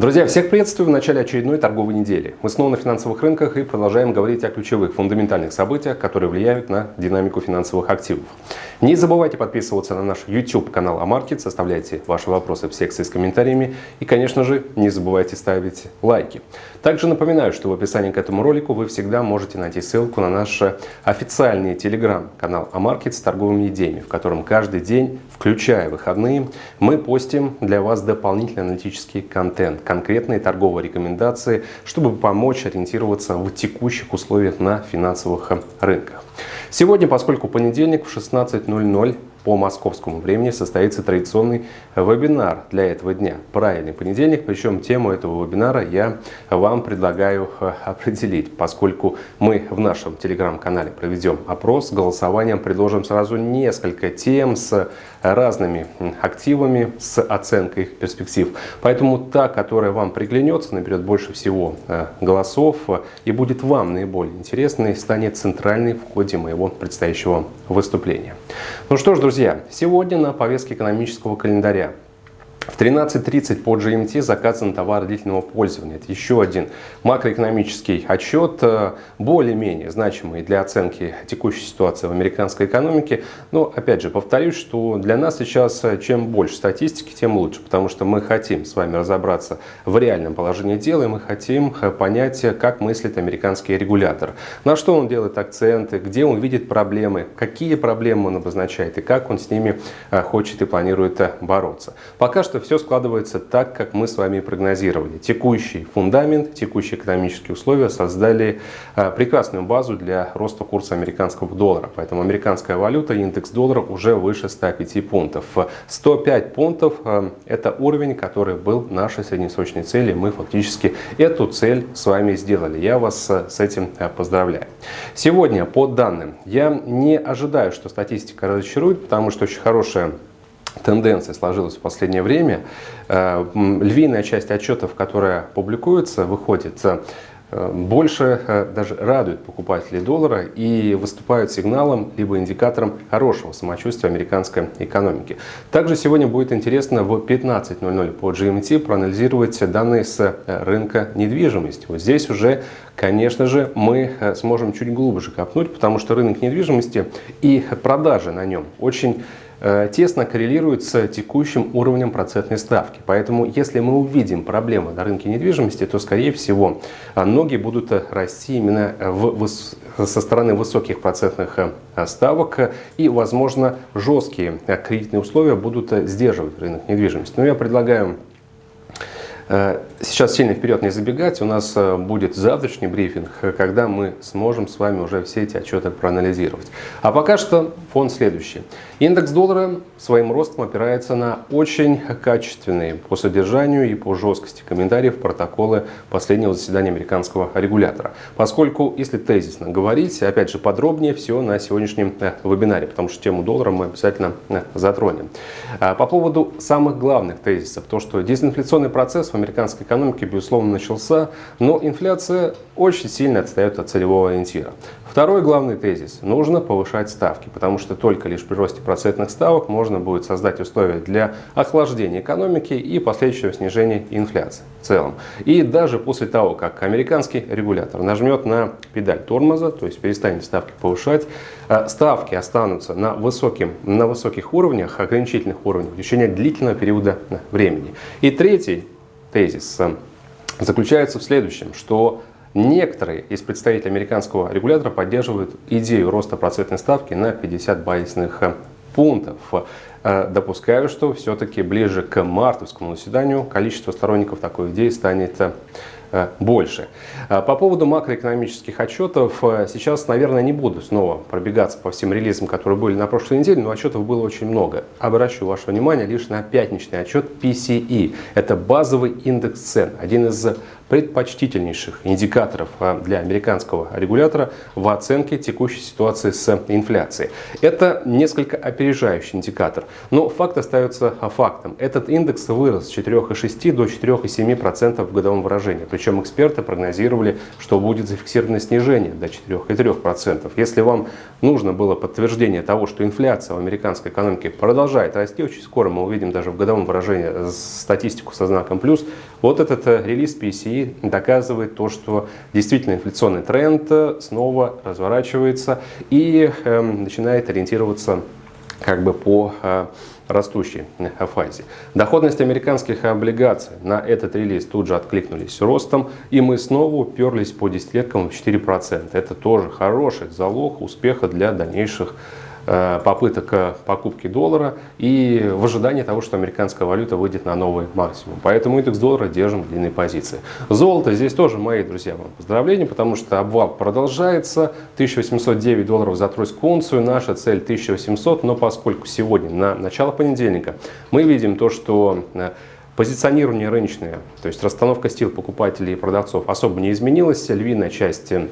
Друзья, всех приветствую в начале очередной торговой недели. Мы снова на финансовых рынках и продолжаем говорить о ключевых фундаментальных событиях, которые влияют на динамику финансовых активов. Не забывайте подписываться на наш YouTube канал Амаркет, оставляйте ваши вопросы в секции с комментариями и, конечно же, не забывайте ставить лайки. Также напоминаю, что в описании к этому ролику вы всегда можете найти ссылку на наш официальный телеграм-канал Амаркет с торговыми идеями, в котором каждый день, включая выходные, мы постим для вас дополнительный аналитический контент, конкретные торговые рекомендации, чтобы помочь ориентироваться в текущих условиях на финансовых рынках. Сегодня, поскольку понедельник в 16.00 по московскому времени состоится традиционный вебинар для этого дня. Правильный понедельник, причем тему этого вебинара я вам предлагаю э, определить, поскольку мы в нашем телеграм-канале проведем опрос, голосованием предложим сразу несколько тем с разными активами, с оценкой их перспектив. Поэтому та, которая вам приглянется, наберет больше всего э, голосов и будет вам наиболее интересной, станет центральной в ходе моего предстоящего выступления. Ну что ж, друзья, Друзья, сегодня на повестке экономического календаря в 13.30 по GMT заказан товар длительного пользования. Это еще один макроэкономический отчет, э, более-менее значимый для оценки текущей ситуации в американской экономике. Но, опять же, повторюсь, что для нас сейчас э, чем больше статистики, тем лучше, потому что мы хотим с вами разобраться в реальном положении дела, и мы хотим э, понять, как мыслит американский регулятор, на что он делает акценты, где он видит проблемы, какие проблемы он обозначает и как он с ними хочет и планирует бороться. Пока что все складывается так, как мы с вами прогнозировали. Текущий фундамент, текущие экономические условия создали а, прекрасную базу для роста курса американского доллара. Поэтому американская валюта, индекс доллара уже выше 105 пунктов. 105 пунктов а, – это уровень, который был нашей среднесрочной целью. Мы фактически эту цель с вами сделали. Я вас а, с этим поздравляю. Сегодня, по данным, я не ожидаю, что статистика разочарует, потому что очень хорошая тенденция сложилась в последнее время. Э, львиная часть отчетов, которая публикуется, выходит э, больше э, даже радует покупателей доллара и выступают сигналом либо индикатором хорошего самочувствия американской экономики. Также сегодня будет интересно в 15.00 по GMT проанализировать данные с рынка недвижимости. Вот здесь уже, конечно же, мы сможем чуть глубже копнуть, потому что рынок недвижимости и продажи на нем очень тесно коррелирует с текущим уровнем процентной ставки. Поэтому, если мы увидим проблемы на рынке недвижимости, то, скорее всего, э, ноги будут расти именно в, со стороны высоких процентных э, ставок и, возможно, жесткие кредитные условия будут сдерживать рынок недвижимости. Но я предлагаю Сейчас сильно вперед не забегать, у нас будет завтрашний брифинг, когда мы сможем с вами уже все эти отчеты проанализировать. А пока что фон следующий. Индекс доллара своим ростом опирается на очень качественные по содержанию и по жесткости комментариев протоколы последнего заседания американского регулятора. Поскольку, если тезисно говорить, опять же подробнее все на сегодняшнем э, вебинаре, потому что тему доллара мы обязательно э, затронем. А по поводу самых главных тезисов, то что дезинфляционный процесс в американской экономике безусловно начался, но инфляция очень сильно отстает от целевого ориентира. Второй главный тезис – нужно повышать ставки, потому что только лишь при росте процентных ставок можно будет создать условия для охлаждения экономики и последующего снижения инфляции в целом. И даже после того, как американский регулятор нажмет на педаль тормоза, то есть перестанет ставки повышать, э, ставки останутся на, высоким, на высоких уровнях, ограничительных уровнях в течение длительного периода времени. И третий тезис заключается в следующем, что Некоторые из представителей американского регулятора поддерживают идею роста процентной ставки на 50 базисных э, пунктов. Э, допускаю, что все-таки ближе к мартовскому заседанию количество сторонников такой идеи станет Э, больше. Э, по поводу макроэкономических отчетов, э, сейчас, наверное, не буду снова пробегаться по всем релизам, которые были на прошлой неделе, но отчетов было очень много. Обращу ваше внимание лишь на пятничный отчет PCE. Это базовый индекс цен, один из предпочтительнейших индикаторов для американского регулятора в оценке текущей ситуации с инфляцией. Это несколько опережающий индикатор, но факт остается фактом. Этот индекс вырос с 4,6 до 4,7% в годовом выражении. Причем эксперты прогнозировали, что будет зафиксировано снижение до 4,3%. Если вам нужно было подтверждение того, что инфляция в американской экономике продолжает расти, очень скоро мы увидим даже в годовом выражении статистику со знаком плюс, вот этот э, релиз PCE доказывает то, что действительно инфляционный тренд э, снова разворачивается и э, начинает ориентироваться как бы по э, растущей фазе. Доходность американских облигаций на этот релиз тут же откликнулись ростом, и мы снова уперлись по десятилеткам в 4%. Это тоже хороший залог успеха для дальнейших попыток э, покупки доллара и в ожидании того, что американская валюта выйдет на новый максимум. Поэтому индекс доллара держим в длинной позиции. Золото здесь тоже, мои друзья, вам поздравления, потому что обвал продолжается. 1809 долларов за тройскую унцию, наша цель 1800, но поскольку сегодня на начало понедельника мы видим то, что э, позиционирование рыночное, то есть расстановка стил покупателей и продавцов особо не изменилась, львиная часть Э,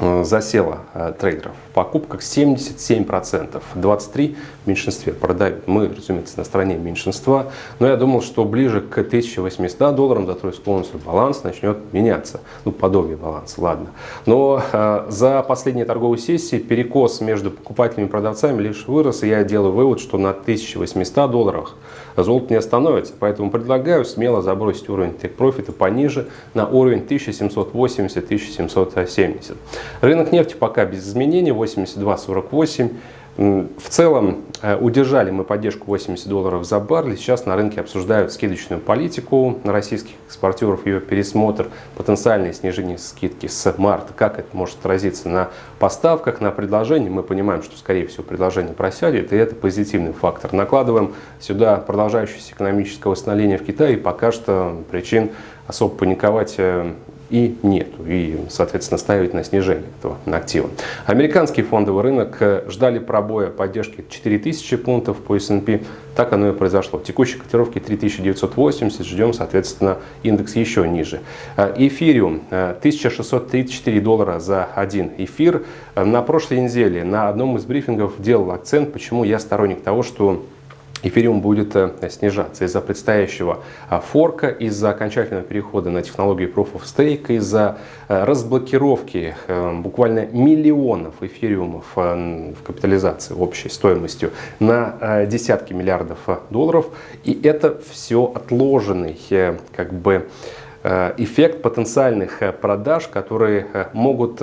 засела э, трейдеров в покупках 77%, 23% в меньшинстве продают. Мы, разумеется, на стороне меньшинства, но я думал, что ближе к 1800 долларам за тройскую унцию баланс начнет меняться. Ну, подобие баланса, ладно. Но э, за последние торговые сессии перекос между покупателями и продавцами лишь вырос, и я делаю вывод, что на 1800 долларах золото не остановится. Поэтому предлагаю смело забросить уровень тейк-профита пониже на уровень 1780-1770. Рынок нефти пока без изменений 82.48. В целом э, удержали мы поддержку 80 долларов за баррель. Сейчас на рынке обсуждают скидочную политику на российских экспортеров, ее пересмотр, потенциальное снижение скидки с марта. Как это может отразиться на поставках, на предложении. Мы понимаем, что скорее всего предложение просядет, и это позитивный фактор. Накладываем сюда продолжающееся экономическое восстановление в Китае, пока что причин особо паниковать э, и нету. И, соответственно, ставить на снижение этого актива. Американский фондовый рынок э, ждали пробоя поддержки 4000 пунктов по S&P. Так оно и произошло. Текущие котировки 3980. Ждем, соответственно, индекс еще ниже. Э, эфириум 1634 э, доллара за один эфир. На прошлой неделе на одном из брифингов делал акцент, почему я сторонник того, что эфириум будет э, снижаться из-за предстоящего а, форка, из-за окончательного перехода на технологию Proof of Stake, из-за э, разблокировки э, буквально миллионов эфириумов в капитализации общей стоимостью на десятки миллиардов долларов. И это все отложенный как бы эффект потенциальных продаж, которые могут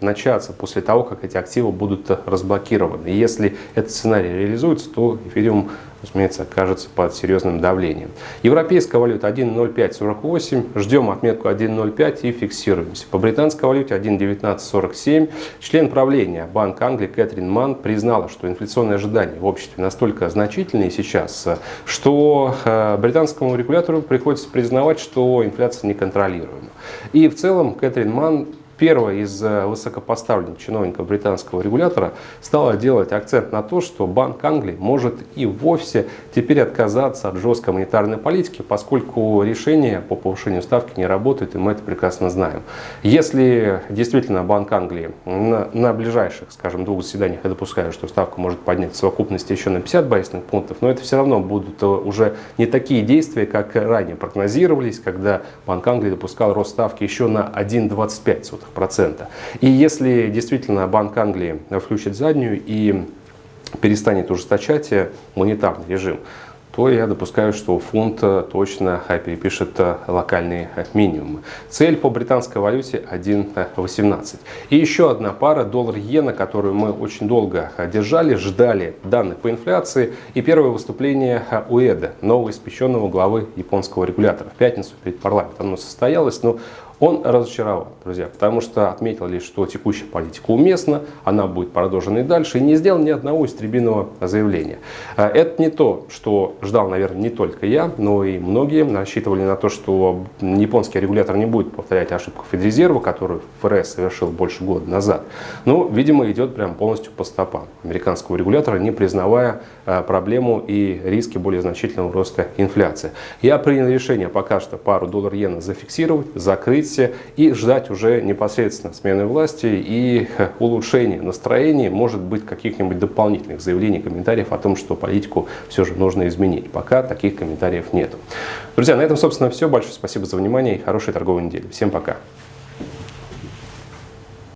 начаться после того, как эти активы будут разблокированы. И если этот сценарий реализуется, то эфириум разумеется, окажется под серьезным давлением. Европейская валюта 1.0548, ждем отметку 1.05 и фиксируемся. По британской валюте 1.1947. Член правления Банка Англии Кэтрин Ман признала, что инфляционные ожидания в обществе настолько значительные сейчас, что э, британскому регулятору приходится признавать, что инфляция неконтролируема. И в целом Кэтрин Ман первая из э, высокопоставленных чиновников британского регулятора стала делать акцент на то, что Банк Англии может и вовсе теперь отказаться от жесткой монетарной политики, поскольку решение по повышению ставки не работает, и мы это прекрасно знаем. Если действительно Банк Англии на, на ближайших, скажем, двух заседаниях, я допускаю, что ставку может поднять в совокупности еще на 50 базисных пунктов, но это все равно будут э, уже не такие действия, как ранее прогнозировались, когда Банк Англии допускал рост ставки еще на 1,25 процента. И если действительно Банк Англии включит заднюю и перестанет ужесточать монетарный режим, то я допускаю, что фунт точно перепишет локальные минимумы. Цель по британской валюте 1.18. И еще одна пара доллар-иена, которую мы очень долго держали, ждали данных по инфляции. И первое выступление УЭДа, новоиспеченного главы японского регулятора. В пятницу перед парламентом оно состоялось, но он разочаровал, друзья, потому что отметил лишь, что текущая политика уместна, она будет продолжена и дальше, и не сделал ни одного истребиного заявления. А, это не то, что ждал, наверное, не только я, но и многие рассчитывали на то, что японский регулятор не будет повторять ошибку Федрезерва, которую ФРС совершил больше года назад. Но, видимо, идет прям полностью по стопам американского регулятора, не признавая а, проблему и риски более значительного роста инфляции. Я принял решение пока что пару доллар-иена зафиксировать, закрыть, кризисе и ждать уже непосредственно смены власти и улучшения настроения, может быть, каких-нибудь дополнительных заявлений, комментариев о том, что политику все же нужно изменить. Пока таких комментариев нет. Друзья, на этом, собственно, все. Большое спасибо за внимание и хорошей торговой недели. Всем пока.